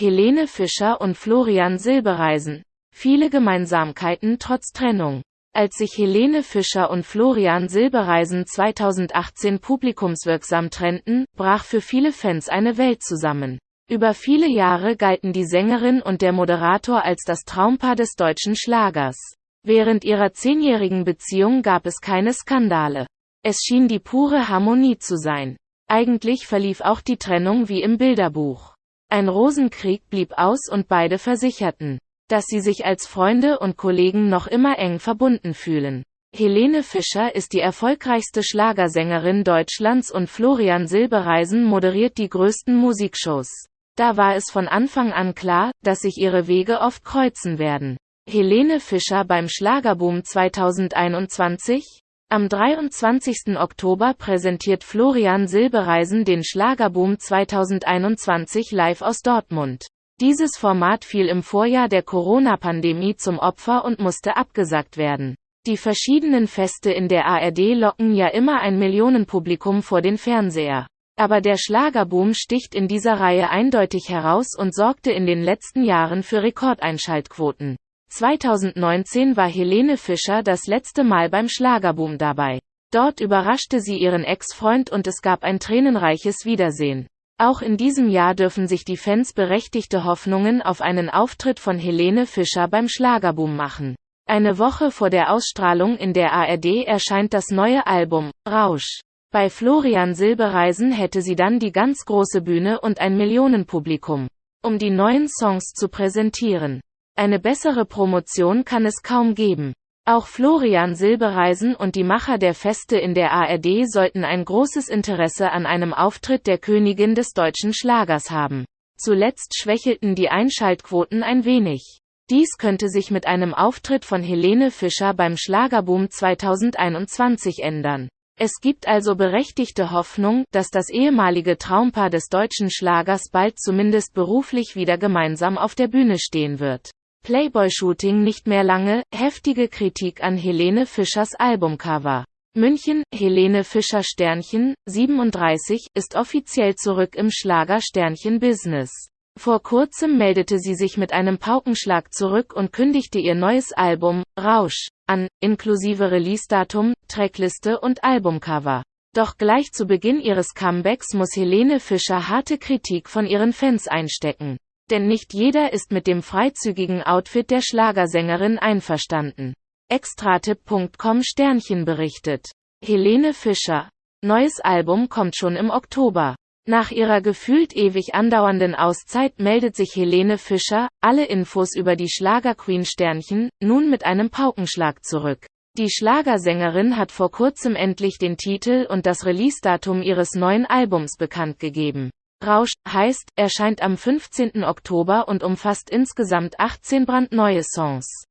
Helene Fischer und Florian Silbereisen. Viele Gemeinsamkeiten trotz Trennung. Als sich Helene Fischer und Florian Silbereisen 2018 publikumswirksam trennten, brach für viele Fans eine Welt zusammen. Über viele Jahre galten die Sängerin und der Moderator als das Traumpaar des deutschen Schlagers. Während ihrer zehnjährigen Beziehung gab es keine Skandale. Es schien die pure Harmonie zu sein. Eigentlich verlief auch die Trennung wie im Bilderbuch. Ein Rosenkrieg blieb aus und beide versicherten, dass sie sich als Freunde und Kollegen noch immer eng verbunden fühlen. Helene Fischer ist die erfolgreichste Schlagersängerin Deutschlands und Florian Silbereisen moderiert die größten Musikshows. Da war es von Anfang an klar, dass sich ihre Wege oft kreuzen werden. Helene Fischer beim Schlagerboom 2021 am 23. Oktober präsentiert Florian Silbereisen den Schlagerboom 2021 live aus Dortmund. Dieses Format fiel im Vorjahr der Corona-Pandemie zum Opfer und musste abgesagt werden. Die verschiedenen Feste in der ARD locken ja immer ein Millionenpublikum vor den Fernseher. Aber der Schlagerboom sticht in dieser Reihe eindeutig heraus und sorgte in den letzten Jahren für Rekordeinschaltquoten. 2019 war Helene Fischer das letzte Mal beim Schlagerboom dabei. Dort überraschte sie ihren Ex-Freund und es gab ein tränenreiches Wiedersehen. Auch in diesem Jahr dürfen sich die Fans berechtigte Hoffnungen auf einen Auftritt von Helene Fischer beim Schlagerboom machen. Eine Woche vor der Ausstrahlung in der ARD erscheint das neue Album, Rausch. Bei Florian Silbereisen hätte sie dann die ganz große Bühne und ein Millionenpublikum, um die neuen Songs zu präsentieren. Eine bessere Promotion kann es kaum geben. Auch Florian Silbereisen und die Macher der Feste in der ARD sollten ein großes Interesse an einem Auftritt der Königin des deutschen Schlagers haben. Zuletzt schwächelten die Einschaltquoten ein wenig. Dies könnte sich mit einem Auftritt von Helene Fischer beim Schlagerboom 2021 ändern. Es gibt also berechtigte Hoffnung, dass das ehemalige Traumpaar des deutschen Schlagers bald zumindest beruflich wieder gemeinsam auf der Bühne stehen wird. Playboy-Shooting nicht mehr lange, heftige Kritik an Helene Fischers Albumcover. München, Helene Fischer Sternchen, 37, ist offiziell zurück im Schlager-Sternchen-Business. Vor kurzem meldete sie sich mit einem Paukenschlag zurück und kündigte ihr neues Album, Rausch, an, inklusive Release-Datum, Trackliste und Albumcover. Doch gleich zu Beginn ihres Comebacks muss Helene Fischer harte Kritik von ihren Fans einstecken. Denn nicht jeder ist mit dem freizügigen Outfit der Schlagersängerin einverstanden. Extratipp.com Sternchen berichtet. Helene Fischer. Neues Album kommt schon im Oktober. Nach ihrer gefühlt ewig andauernden Auszeit meldet sich Helene Fischer, alle Infos über die Schlagerqueen Sternchen, nun mit einem Paukenschlag zurück. Die Schlagersängerin hat vor kurzem endlich den Titel und das Release-Datum ihres neuen Albums bekannt gegeben. Rausch, heißt, erscheint am 15. Oktober und umfasst insgesamt 18 brandneue Songs.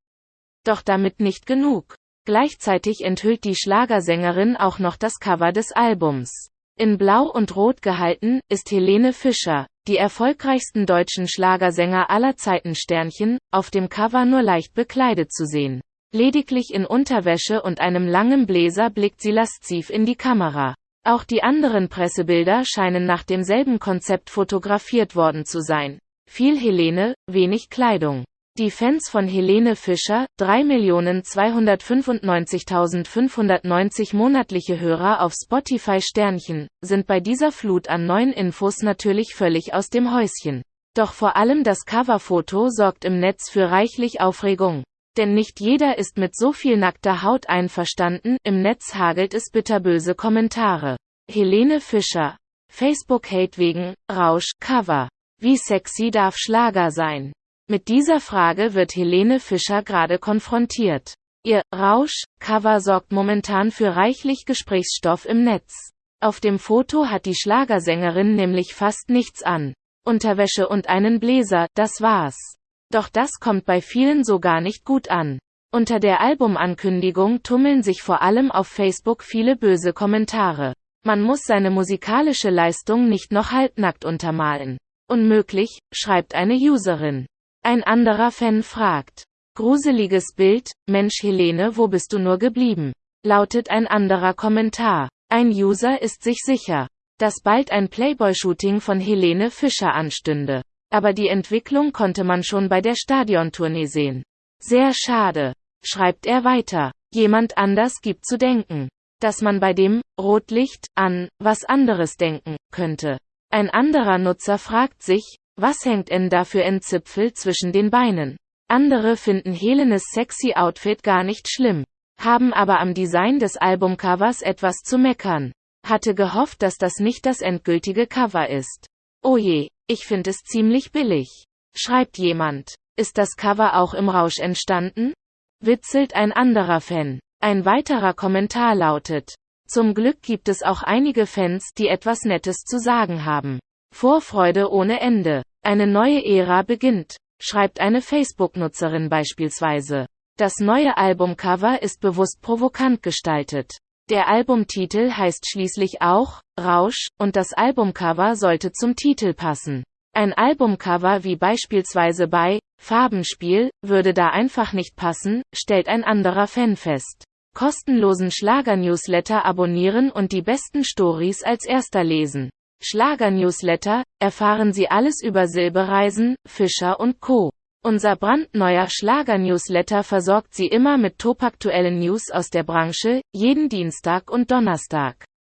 Doch damit nicht genug. Gleichzeitig enthüllt die Schlagersängerin auch noch das Cover des Albums. In Blau und Rot gehalten, ist Helene Fischer, die erfolgreichsten deutschen Schlagersänger aller Zeiten Sternchen, auf dem Cover nur leicht bekleidet zu sehen. Lediglich in Unterwäsche und einem langen Bläser blickt sie lasziv in die Kamera. Auch die anderen Pressebilder scheinen nach demselben Konzept fotografiert worden zu sein. Viel Helene, wenig Kleidung. Die Fans von Helene Fischer, 3.295.590 monatliche Hörer auf Spotify Sternchen, sind bei dieser Flut an neuen Infos natürlich völlig aus dem Häuschen. Doch vor allem das Coverfoto sorgt im Netz für reichlich Aufregung. Denn nicht jeder ist mit so viel nackter Haut einverstanden, im Netz hagelt es bitterböse Kommentare. Helene Fischer. Facebook-Hate wegen, Rausch, Cover. Wie sexy darf Schlager sein? Mit dieser Frage wird Helene Fischer gerade konfrontiert. Ihr Rausch Cover sorgt momentan für reichlich Gesprächsstoff im Netz. Auf dem Foto hat die Schlagersängerin nämlich fast nichts an. Unterwäsche und einen Bläser, das war's. Doch das kommt bei vielen so gar nicht gut an. Unter der Albumankündigung tummeln sich vor allem auf Facebook viele böse Kommentare. Man muss seine musikalische Leistung nicht noch halbnackt untermalen. Unmöglich, schreibt eine Userin. Ein anderer Fan fragt. Gruseliges Bild, Mensch Helene wo bist du nur geblieben? Lautet ein anderer Kommentar. Ein User ist sich sicher, dass bald ein Playboy-Shooting von Helene Fischer anstünde. Aber die Entwicklung konnte man schon bei der Stadiontournee sehen. Sehr schade. Schreibt er weiter. Jemand anders gibt zu denken. Dass man bei dem Rotlicht an was anderes denken könnte. Ein anderer Nutzer fragt sich, was hängt denn da für ein Zipfel zwischen den Beinen? Andere finden Helenes sexy Outfit gar nicht schlimm, haben aber am Design des Albumcovers etwas zu meckern. Hatte gehofft, dass das nicht das endgültige Cover ist. Oh je, ich finde es ziemlich billig. Schreibt jemand. Ist das Cover auch im Rausch entstanden? Witzelt ein anderer Fan. Ein weiterer Kommentar lautet. Zum Glück gibt es auch einige Fans, die etwas Nettes zu sagen haben. Vorfreude ohne Ende. Eine neue Ära beginnt, schreibt eine Facebook-Nutzerin beispielsweise. Das neue Albumcover ist bewusst provokant gestaltet. Der Albumtitel heißt schließlich auch Rausch, und das Albumcover sollte zum Titel passen. Ein Albumcover wie beispielsweise bei Farbenspiel würde da einfach nicht passen, stellt ein anderer Fan fest. Kostenlosen Schlager-Newsletter abonnieren und die besten Stories als erster lesen. Schlager-Newsletter, erfahren Sie alles über Silbereisen, Fischer und Co. Unser brandneuer Schlager-Newsletter versorgt Sie immer mit topaktuellen News aus der Branche, jeden Dienstag und Donnerstag.